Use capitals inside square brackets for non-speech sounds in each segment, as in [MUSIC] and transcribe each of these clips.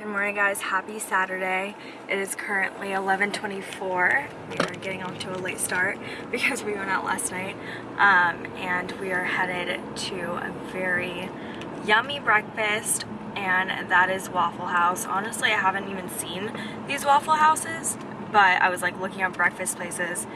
Good morning guys, happy Saturday. It is currently 11.24. We are getting off to a late start [LAUGHS] because we went out last night. Um, and we are headed to a very yummy breakfast and that is Waffle House. Honestly, I haven't even seen these Waffle Houses, but I was like looking up breakfast places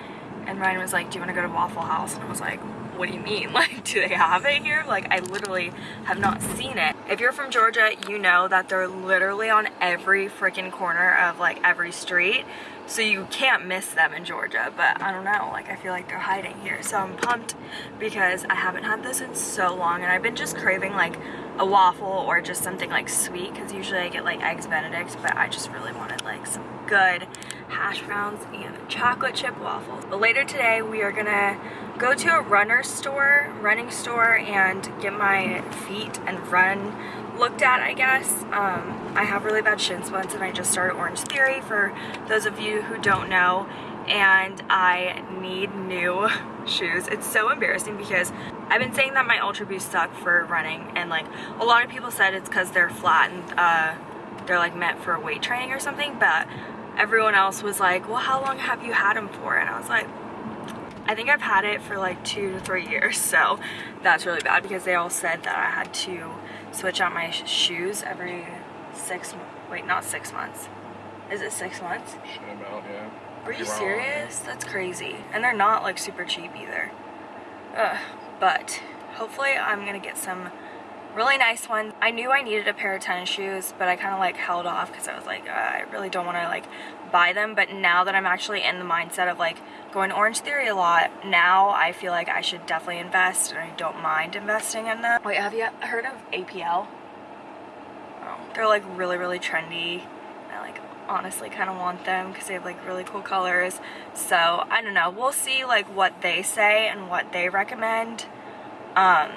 and Ryan was like, do you want to go to Waffle House? And I was like, what do you mean? [LAUGHS] Like, do they have it here? Like, I literally have not seen it. If you're from Georgia, you know that they're literally on every freaking corner of like every street. So you can't miss them in Georgia, but I don't know, like I feel like they're hiding here. So I'm pumped because I haven't had this in so long and I've been just craving like a waffle or just something like sweet because usually I get like eggs benedict, but I just really wanted like some good hash browns and chocolate chip waffles. But later today we are gonna go to a runner store, running store and get my feet and run looked at I guess. Um, I have really bad shin splints and I just started Orange Theory for those of you who don't know and I need new [LAUGHS] shoes. It's so embarrassing because I've been saying that my Ultra Boost suck for running and like a lot of people said it's because they're flat and uh, they're like meant for weight training or something but everyone else was like well how long have you had them for and I was like I think I've had it for like two to three years so that's really bad because they all said that I had to switch out my shoes every six wait not six months. Is it six months? About, yeah. are you serious? That's crazy. And they're not like super cheap either. Ugh. but hopefully I'm gonna get some really nice one. I knew I needed a pair of tennis shoes but I kind of like held off because I was like uh, I really don't want to like buy them. But now that I'm actually in the mindset of like going Orange Theory a lot now I feel like I should definitely invest and I don't mind investing in them. Wait have you heard of APL oh, they're like really really trendy. I like honestly kind of want them because they have like really cool colors. So I don't know. We'll see like what they say and what they recommend. Um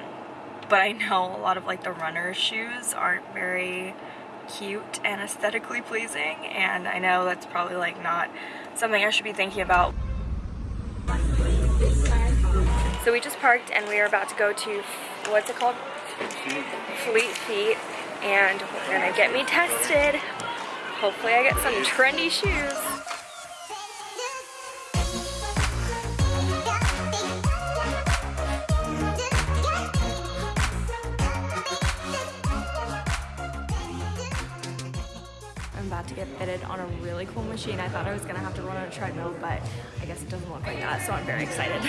but I know a lot of like the runner shoes aren't very cute and aesthetically pleasing and I know that's probably like not something I should be thinking about. So we just parked and we are about to go to, what's it called? Fleet Feet and we're gonna get me tested. Hopefully I get some trendy shoes. Machine. I thought I was gonna have to run on a treadmill, but I guess it doesn't look like that, so I'm very excited.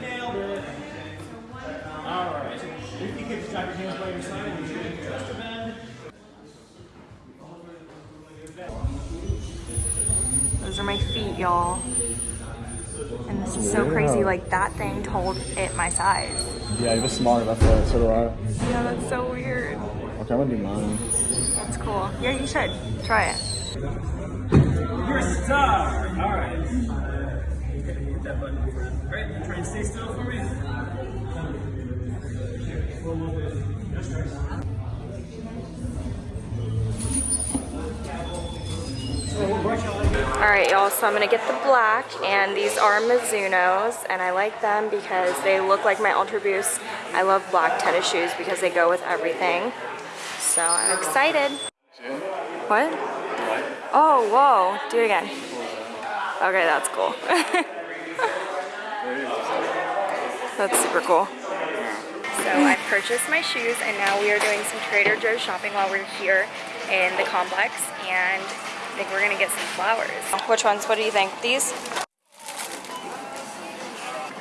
Nailed it. All right. If you could your hands by your side and you bend. Those are my feet, y'all. And this is so crazy, like that thing told it my size. Yeah, you're smart about that, so do I. Yeah, that's so weird. Okay, I'm gonna do mine. That's cool. Yeah, you should. Try it. You're a star! Alright. Hit that button. Alright, try and stay still for me. Alright y'all, so I'm gonna get the black and these are Mizuno's and I like them because they look like my Ultra Boost. I love black tennis shoes because they go with everything. So I'm excited. What? Oh, whoa. Do it again. Okay, that's cool. [LAUGHS] that's super cool. So I purchased my shoes and now we are doing some Trader Joe's shopping while we're here in the complex and I think we're gonna get some flowers. Which ones? What do you think? These?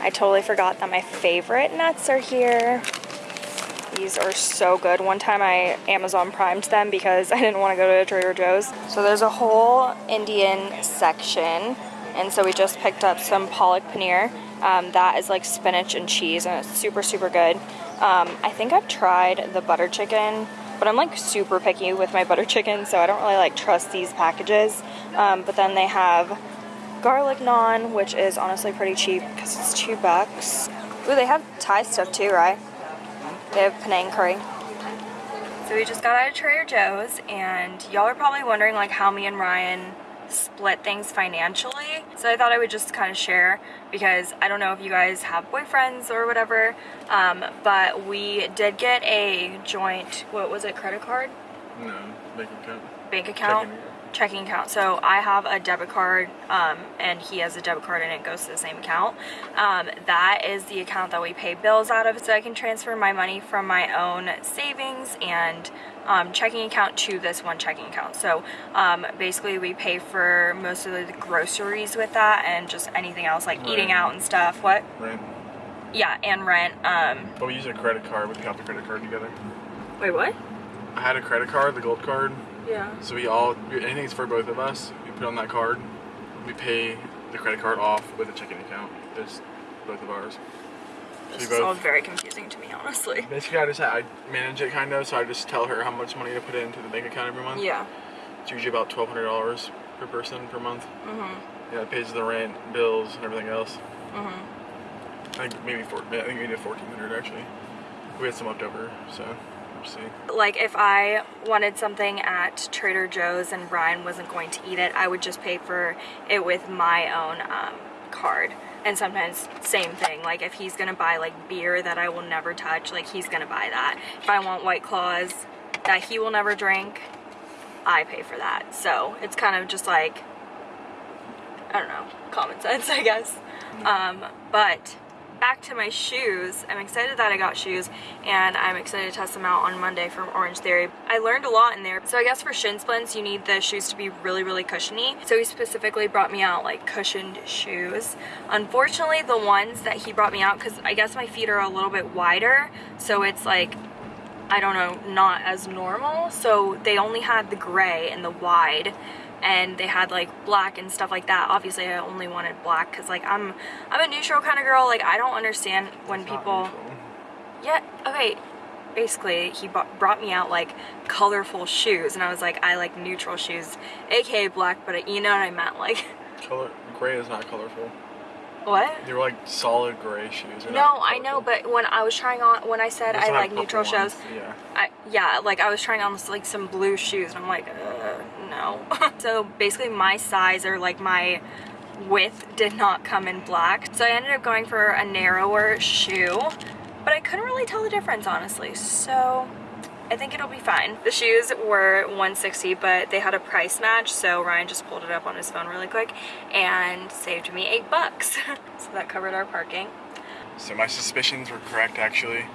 I totally forgot that my favorite nuts are here. These are so good. One time I Amazon primed them because [LAUGHS] I didn't want to go to Trader Joe's. So there's a whole Indian section. And so we just picked up some palak paneer. Um, that is like spinach and cheese and it's super, super good. Um, I think I've tried the butter chicken, but I'm like super picky with my butter chicken, so I don't really like trust these packages. Um, but then they have garlic naan, which is honestly pretty cheap because it's two bucks. Ooh, they have Thai stuff too, right? They have Panang curry. So we just got out of Trader Joe's and y'all are probably wondering like how me and Ryan split things financially. So I thought I would just kind of share because I don't know if you guys have boyfriends or whatever, um, but we did get a joint, what was it, credit card? No, bank account. bank account Checking checking account so i have a debit card um, and he has a debit card and it goes to the same account um, that is the account that we pay bills out of so i can transfer my money from my own savings and um, checking account to this one checking account so um, basically we pay for most of the groceries with that and just anything else like eating out and stuff what Rent. yeah and rent um But we use a credit card. We have the credit card together. wait what I had a credit card, the gold card. Yeah So we all, anything's for both of us. We put on that card. We pay the credit card off with a checking account. It's both of ours. So this we is all very confusing to me honestly Basically, I just I manage it kind of. So I just tell her how much money to put into the bank account every month. yeah It's usually about twelve hundred dollars per person per month. Mm-hmm. Yeah, it pays the rent, bills, and everything else. Mm-hmm. I think maybe four. I think we did fourteen hundred actually. We had some left over, so like if I wanted something at Trader Joe's and Ryan wasn't going to eat it, I would just pay for it with my own um, card. And sometimes same thing, like if he's gonna buy like beer that I will never touch, like he's gonna buy that. If I want White Claws that he will never drink, I pay for that. So it's kind of just like, I don't know, common sense, [LAUGHS] I guess. Um, but back to my shoes. I'm excited that I got shoes and I'm excited to test them out on Monday from Orange Theory. I learned a lot in there. So I guess for shin splints, you need the shoes to be really, really cushiony. So he specifically brought me out like cushioned shoes. Unfortunately, the ones that he brought me out, because I guess my feet are a little bit wider, so it's like I don't know, not as normal. So they only had the gray and the wide and they had like black and stuff like that. Obviously I only wanted black cuz like I'm I'm a neutral kind of girl. Like I don't understand when It's people. Yeah, okay. Basically, he brought me out like colorful shoes and I was like I like neutral shoes, aka black, but you know what I meant like [LAUGHS] Color gray is not colorful. what? They were like solid gray shoes. They're No, I know, but when I was trying on when I said I like neutral purple shoes, Yeah. I, yeah, like I was trying on like some blue shoes and I'm like, uh, [LAUGHS] so basically my size or like my width did not come in black. So I ended up going for a narrower shoe, but I couldn't really tell the difference honestly. So I think it'll be fine. The shoes were 160, but they had a price match, so Ryan just pulled it up on his phone really quick and saved me eight bucks. [LAUGHS] so that covered our parking. So my suspicions were correct actually.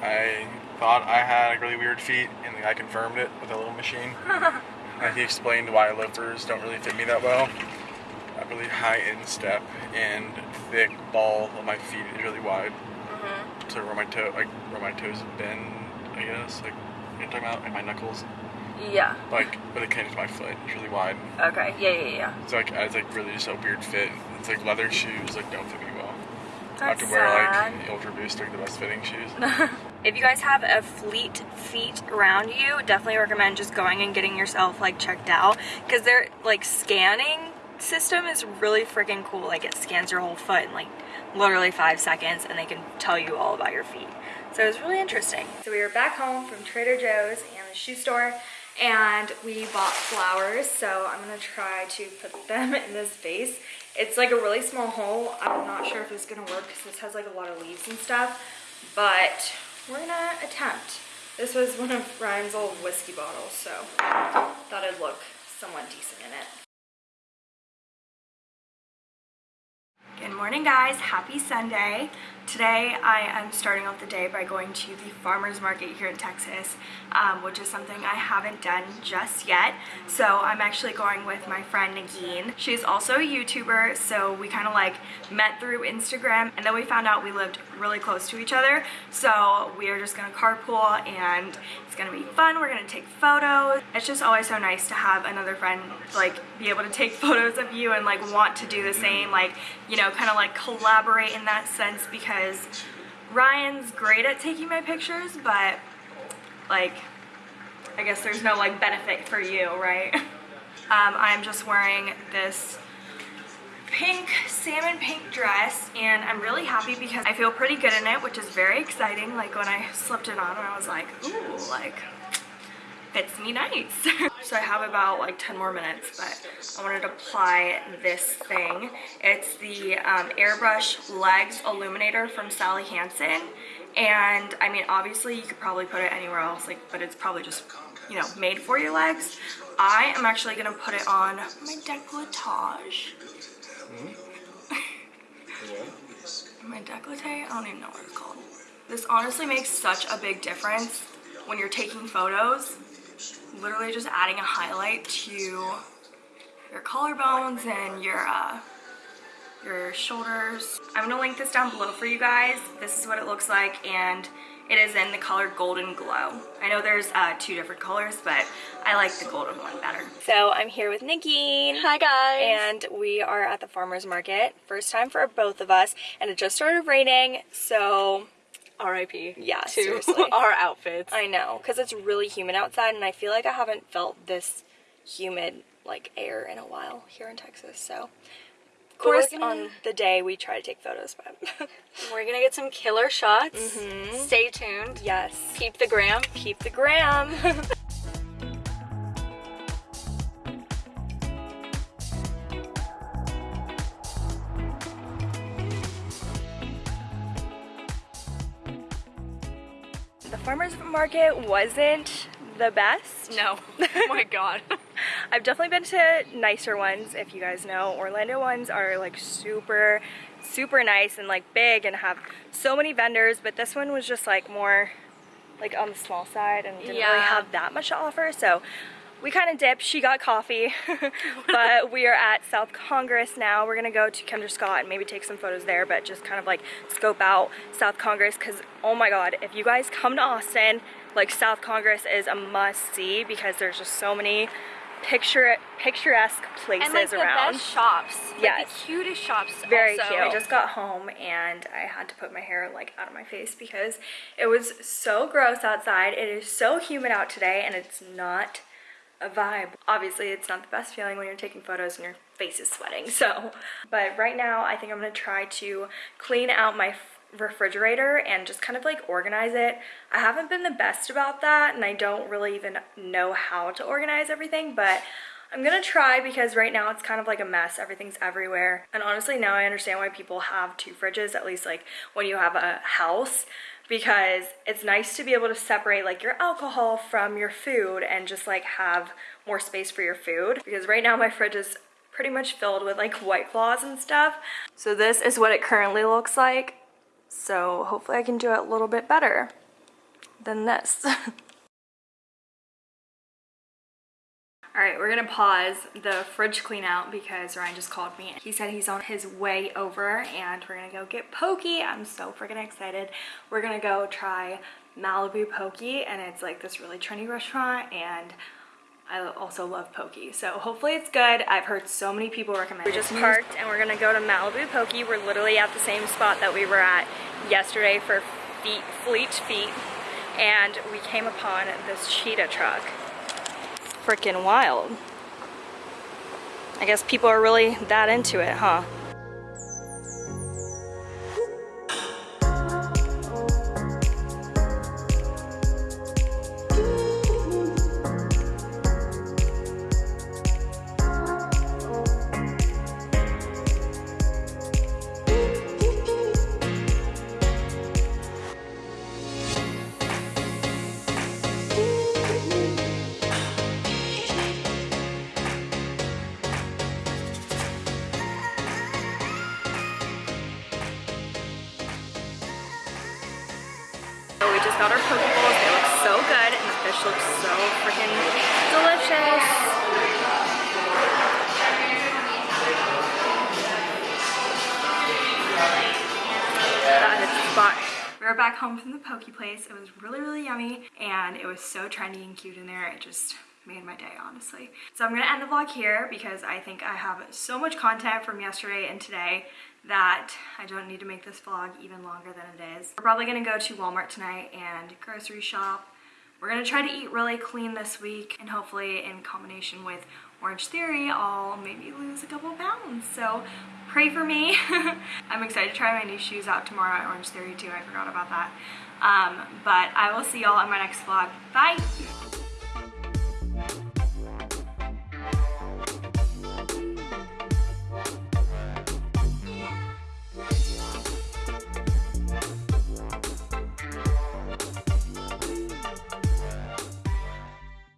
I thought I had a really weird feet, and I confirmed it with a little machine. [LAUGHS] and he explained why loafers don't really fit me that well. I have really high instep and thick ball of my feet is really wide. Mm-hmm. So where my toe, like where my toes bend, I guess, like you know talking about, like my knuckles, Yeah. like where they connect to my foot, it's really wide. Okay. Yeah, yeah, yeah. It's like it's like really just a weird fit. It's like leather shoes like don't fit me well. I have to wear sad. like Ultra Boost, like the best fitting shoes. [LAUGHS] If you guys have a fleet feet around you, definitely recommend just going and getting yourself like checked out because their like scanning system is really freaking cool. Like it scans your whole foot in like literally five seconds and they can tell you all about your feet. So it was really interesting. So we were back home from Trader Joe's and the shoe store and we bought flowers. So I'm gonna try to put them [LAUGHS] in this vase. It's like a really small hole. I'm not sure if it's gonna work because this has like a lot of leaves and stuff, but we're gonna attempt. This was one of Ryan's old whiskey bottles, so thought it'd look somewhat decent in it. Good morning guys, happy Sunday. Today I am starting off the day by going to the farmer's market here in Texas, um, which is something I haven't done just yet. So I'm actually going with my friend Nagin. She's also a YouTuber, so we kind of like met through Instagram and then we found out we lived really close to each other. So we are just gonna carpool and it's gonna be fun. We're gonna take photos. It's just always so nice to have another friend like be able to take [LAUGHS] photos of you and like want to do the same, like, you know, kind of like collaborate in that sense because Ryan's great at taking my pictures, but like, I guess there's no like benefit for you, right? [LAUGHS] Um, I'm just wearing this pink, salmon pink dress and I'm really happy because I feel pretty good in it, which is very exciting. Like when I slipped it on, I was like, ooh, like, fits me nice. [LAUGHS] so I have about like 10 more minutes, but I wanted to apply this thing. It's the um, Airbrush Legs Illuminator from Sally Hansen. And I mean, obviously you could probably put it anywhere else, like, but it's probably just, you know, made for your legs. I am actually gonna put it on my decolletage. My decollete, I don't even know what it's called. This honestly makes such a big difference when you're taking photos. Literally just adding a highlight to your collarbones and your uh, your shoulders. I'm gonna link this down below for you guys. This is what it looks like and it is in the color Golden Glow. I know there's uh, two different colors, but I like the golden one better. So I'm here with Nikki. Hi guys. And we are at the farmer's market. First time for both of us. And it just started raining, so R.I.P. Yeah, to seriously. [LAUGHS] our outfits. I know, because it's really humid outside and I feel like I haven't felt this humid like air in a while here in Texas. So of course gonna- on the day we try to take photos, but [LAUGHS] We're gonna get some killer shots. Mm-hmm. Stay tuned. yes, Keep the gram. keep the gram. [LAUGHS] the farmer's market wasn't the best. No. [LAUGHS] oh my god. I've definitely been to nicer ones, if you guys know. Orlando ones are like super, super nice and like big and have so many vendors, but this one was just like more like on the small side and didn't really have that much to offer. So we kind of dipped. She got coffee, [LAUGHS] but we are at South Congress now. We're gonna go to Kendra Scott and maybe take some photos there, but just kind of like scope out South Congress because oh my god, if you guys come to Austin, like South Congress is a must see because there's just so many picture picturesque places and like the around. best shops. Like, Yes. The cutest shops. Very also. cute. I just got home and I had to put my hair like out of my face because it was so gross outside. It is so humid out today and it's not a vibe. Obviously, it's not the best feeling when you're taking photos and your face is sweating. [LAUGHS] So, but right now I think I'm going to try to clean out my refrigerator and just kind of like organize it. I haven't been the best about that and I don't really even know how to organize everything, but I'm gonna try because right now it's kind of like a mess. Everything's everywhere. And honestly, now I understand why people have two fridges, at least like when you have a house, because it's nice to be able to separate like your alcohol from your food and just like have more space for your food. Because right now my fridge is pretty much filled with like white claws and stuff. So this is what it currently looks like. So hopefully I can do it a little bit better than this. [LAUGHS] All right, we're gonna pause the fridge clean out because Ryan just called me. He said he's on his way over and we're gonna go get Poke. I'm so freaking excited. We're gonna go try Malibu Poke and it's like this really trendy restaurant and I also love Poke. So hopefully it's good. I've heard so many people recommend it. We just parked and we're gonna go to Malibu Poke. We're literally at the same spot that we were at yesterday for feet, Fleet Feet. And we came upon this cheetah truck freaking wild. I guess people are really that into it, huh? Poke bowls. They look so good and the fish looks so freaking delicious. That is were back home from the Poke place. It was really, really yummy and it was so trendy and cute in there. It just made my day, honestly. So I'm gonna end the vlog here because I think I have so much content from yesterday and today that I don't need to make this vlog even longer than it is. We're probably gonna go to Walmart tonight and grocery shop. We're gonna try to eat really clean this week and hopefully in combination with Orange Theory, I'll maybe lose a couple pounds. So pray for me. [LAUGHS] I'm excited to try my new shoes out tomorrow at Orange Theory too. I forgot about that. Um, but I will see y'all in my next vlog. Bye!